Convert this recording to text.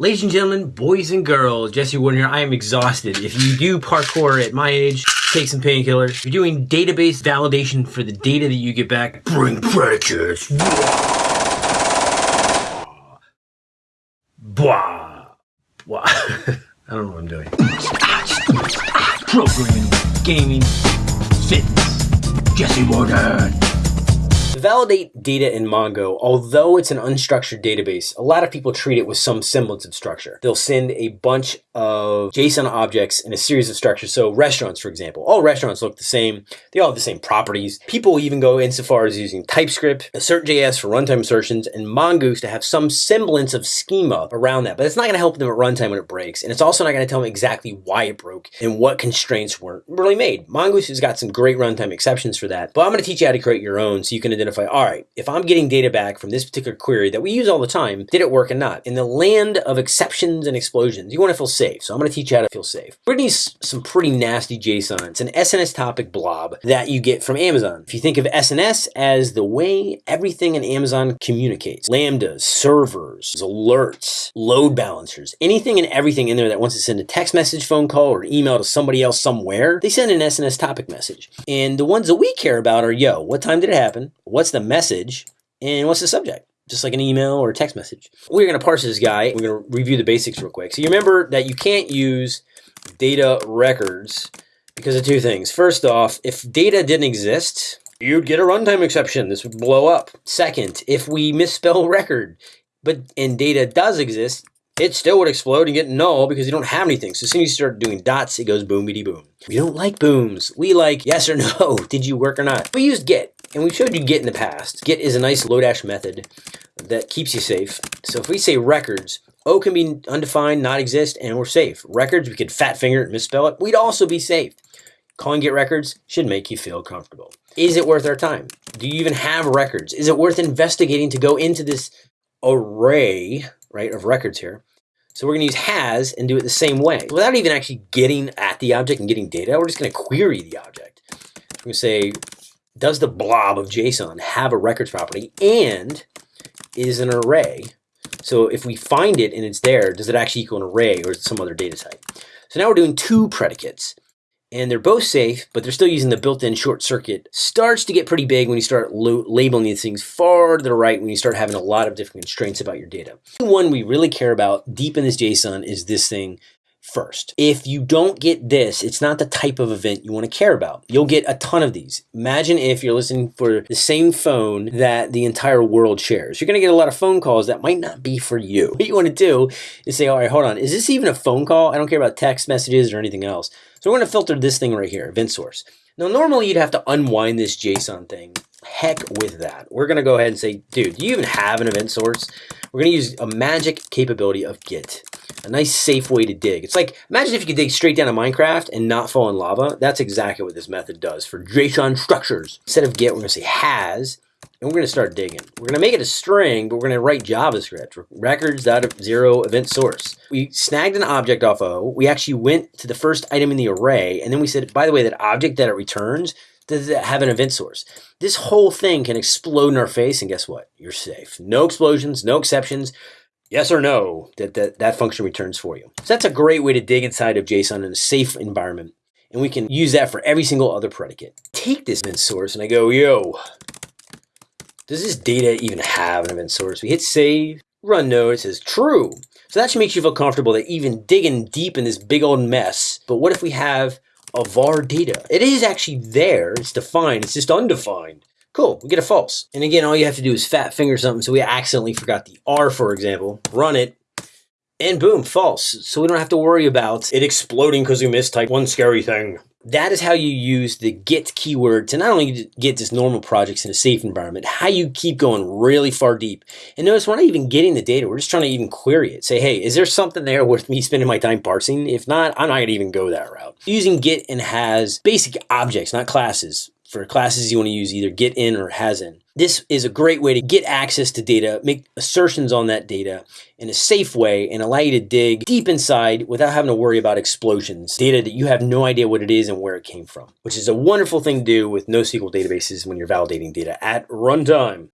Ladies and gentlemen, boys and girls, Jesse Warden here. I am exhausted. If you do parkour at my age, take some painkillers. If you're doing database validation for the data that you get back, bring predicates. Blah. Blah. I don't know what I'm doing. Programming, gaming, fitness. Jesse Warden. Validate data in Mongo, although it's an unstructured database, a lot of people treat it with some semblance of structure. They'll send a bunch of JSON objects in a series of structures. So restaurants, for example, all restaurants look the same. They all have the same properties. People even go insofar as using TypeScript, Assert.js for runtime assertions, and Mongoose to have some semblance of schema around that. But it's not going to help them at runtime when it breaks. And it's also not going to tell them exactly why it broke and what constraints weren't really made. Mongoose has got some great runtime exceptions for that. But I'm going to teach you how to create your own so you can identify identify, all right, if I'm getting data back from this particular query that we use all the time, did it work or not? In the land of exceptions and explosions, you want to feel safe. So I'm going to teach you how to feel safe. We're going to use some pretty nasty JSON. It's an SNS topic blob that you get from Amazon. If you think of SNS as the way everything in Amazon communicates, lambdas, servers, alerts, load balancers, anything and everything in there that wants to send a text message, phone call, or email to somebody else somewhere, they send an SNS topic message. And the ones that we care about are, yo, what time did it happen? What's the message and what's the subject just like an email or a text message. We're going to parse this guy. We're going to review the basics real quick. So you remember that you can't use data records because of two things. First off, if data didn't exist, you'd get a runtime exception. This would blow up. Second, if we misspell record, but and data does exist, it still would explode and get null because you don't have anything. So as soon as you start doing dots, it goes boom, boom. We don't like booms. We like yes or no. Did you work or not? We used get. And we showed you get in the past. get is a nice Lodash method that keeps you safe. So if we say records, O can be undefined, not exist, and we're safe. Records, we could fat finger it, misspell it. We'd also be safe. Calling get records should make you feel comfortable. Is it worth our time? Do you even have records? Is it worth investigating to go into this array, right, of records here? So we're going to use has and do it the same way. Without even actually getting at the object and getting data, we're just going to query the object. We're going to say does the blob of JSON have a records property and is an array? So if we find it and it's there, does it actually equal an array or some other data type? So now we're doing two predicates and they're both safe, but they're still using the built-in short circuit. Starts to get pretty big when you start labeling these things far to the right when you start having a lot of different constraints about your data. The one we really care about deep in this JSON is this thing first. If you don't get this, it's not the type of event you want to care about. You'll get a ton of these. Imagine if you're listening for the same phone that the entire world shares. You're going to get a lot of phone calls that might not be for you. What you want to do is say, all right, hold on. Is this even a phone call? I don't care about text messages or anything else. So we're going to filter this thing right here, event source. Now, normally you'd have to unwind this JSON thing. Heck with that. We're going to go ahead and say, dude, do you even have an event source? We're going to use a magic capability of get a nice safe way to dig. It's like, imagine if you could dig straight down to Minecraft and not fall in lava. That's exactly what this method does for JSON structures. Instead of get, we're gonna say has, and we're gonna start digging. We're gonna make it a string, but we're gonna write JavaScript, records out of zero event source. We snagged an object off O. We actually went to the first item in the array, and then we said, by the way, that object that it returns, does it have an event source? This whole thing can explode in our face, and guess what? You're safe. No explosions, no exceptions yes or no that, that that function returns for you. So that's a great way to dig inside of JSON in a safe environment. And we can use that for every single other predicate. Take this event source and I go, yo, does this data even have an event source? We hit save, run node, it says true. So that should make you feel comfortable that even digging deep in this big old mess, but what if we have a var data? It is actually there, it's defined, it's just undefined. Cool, we get a false. And again, all you have to do is fat finger something. So we accidentally forgot the R, for example, run it, and boom, false. So we don't have to worry about it exploding because we mistyped one scary thing. That is how you use the get keyword to not only get just normal projects in a safe environment, how you keep going really far deep. And notice we're not even getting the data. We're just trying to even query it. Say, hey, is there something there worth me spending my time parsing? If not, I'm not going to even go that route. Using get and has basic objects, not classes, for classes you want to use either get in or has in. This is a great way to get access to data, make assertions on that data in a safe way and allow you to dig deep inside without having to worry about explosions. Data that you have no idea what it is and where it came from, which is a wonderful thing to do with NoSQL databases when you're validating data at runtime.